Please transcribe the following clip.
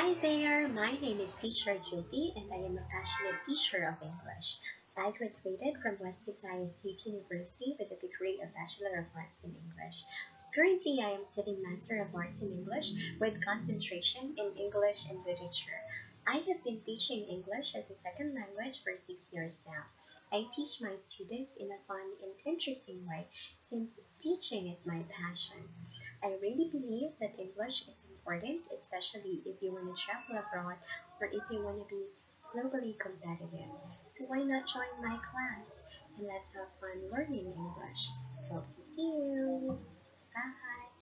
Hi there, my name is Teacher Jyoti and I am a passionate teacher of English. I graduated from West Visayas State University with a degree of Bachelor of Arts in English. Currently, I am studying Master of Arts in English with concentration in English and Literature. I have been teaching English as a second language for six years now. I teach my students in a fun and interesting way since teaching is my passion. I really believe that English is important, especially if you want to travel abroad or if you want to be globally competitive. So why not join my class and let's have fun learning English. Hope to see you.